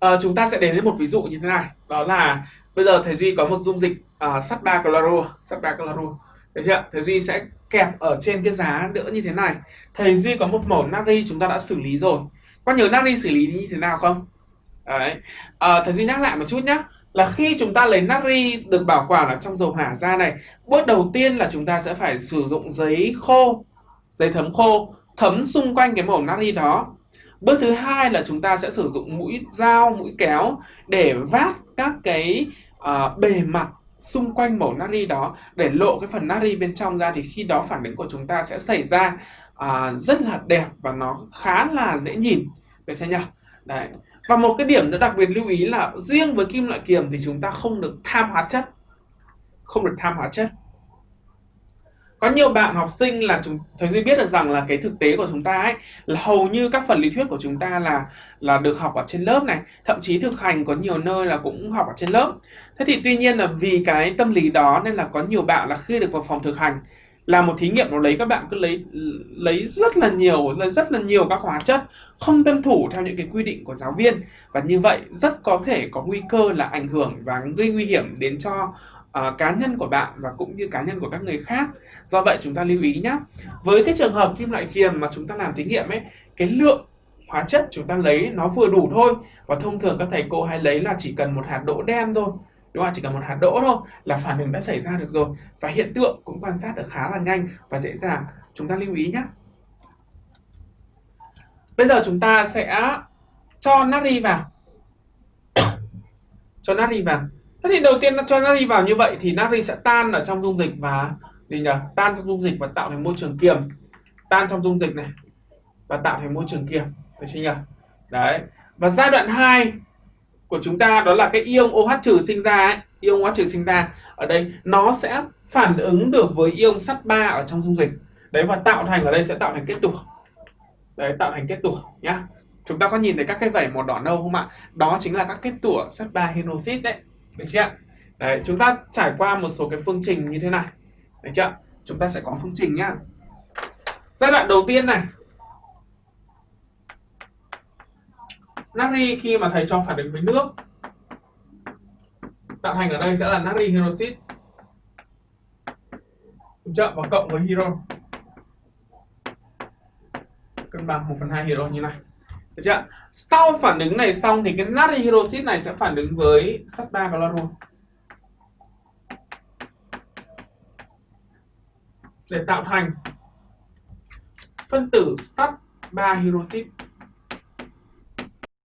à, chúng ta sẽ đến với một ví dụ như thế này. Đó là bây giờ thầy duy có một dung dịch uh, sắt ba cloro sắt ba cloro được chưa? Thầy duy sẽ kẹp ở trên cái giá đỡ như thế này. Thầy duy có một mẫu natri chúng ta đã xử lý rồi. Có nhớ natri xử lý như thế nào không? Đấy. Ờ, à, thầy duy nhắc lại một chút nhé là khi chúng ta lấy natri được bảo quản ở trong dầu hỏa ra này bước đầu tiên là chúng ta sẽ phải sử dụng giấy khô giấy thấm khô thấm xung quanh cái mẩu natri đó bước thứ hai là chúng ta sẽ sử dụng mũi dao mũi kéo để vát các cái uh, bề mặt xung quanh mẩu nari đó. Để lộ cái phần nari bên trong ra thì khi đó phản ứng của chúng ta sẽ xảy ra uh, rất là đẹp và nó khá là dễ nhìn. Được xem nhỉ đấy. Và một cái điểm nữa đặc biệt lưu ý là riêng với kim loại kiềm thì chúng ta không được tham hóa chất. Không được tham hóa chất có nhiều bạn học sinh là chúng, thầy duy biết được rằng là cái thực tế của chúng ta ấy, là hầu như các phần lý thuyết của chúng ta là là được học ở trên lớp này. Thậm chí thực hành có nhiều nơi là cũng học ở trên lớp. Thế thì tuy nhiên là vì cái tâm lý đó nên là có nhiều bạn là khi được vào phòng thực hành làm một thí nghiệm nó lấy các bạn cứ lấy lấy rất là nhiều, lấy rất là nhiều các hóa chất, không tuân thủ theo những cái quy định của giáo viên. Và như vậy rất có thể có nguy cơ là ảnh hưởng và gây nguy hiểm đến cho uh, cá nhân của bạn và cũng như cá nhân của các người khác. Do vậy chúng ta lưu ý nhé với cái trường hợp kim loại kiềm mà chúng ta làm thí nghiệm ấy cái lượng hóa chất chúng ta lấy nó vừa đủ thôi. Và thông thường các thầy cô hay lấy là chỉ cần một hạt đỗ đen thôi. Đúng không chỉ cần một hạt đỗ thôi là phản ứng đã xảy ra được rồi. Và hiện tượng cũng quan sát được khá là nhanh và dễ dàng. Chúng ta lưu ý nhé bây giờ chúng ta sẽ cho natri vào. Cho natri vào thế thì đầu tiên cho natri vào như vậy thì natri sẽ tan ở trong dung dịch và gì nhỉ? Tan trong dung dịch và tạo thành môi trường kiềm. Tan trong dung dịch này và tạo thành môi trường kiềm. Được chưa nhỉ? Đấy. Và giai đoạn 2 của chúng ta đó là cái ion OH trừ sinh ra ấy, ion OH trừ sinh ra. Ở đây nó sẽ phản ứng được với ion sắt 3 ở trong dung dịch. Đấy và tạo thành ở đây sẽ tạo thành kết tủa. Đấy tạo thành kết tủa nhá. Chúng ta có nhìn thấy các cái vảy màu đỏ nâu không ạ? Đó chính là các kết tủa sắt 3 hydroxit đấy được chưa đấy, chúng ta trải qua một số cái phương trình như thế này. Được chưa chúng ta sẽ có phương trình nhá. Giai đoạn đầu tiên này. Natri khi mà thầy cho phản ứng với nước. Tạo thành ở đây sẽ là natri hydroxit đúng chưa và cộng với hydro cân bằng 1 phần 2 hydro như này được chưa sau phản ứng này xong thì cái natri hydroxit này sẽ phản ứng với sắt 3 luôn để tạo thành phân tử sắt 3 hydroxit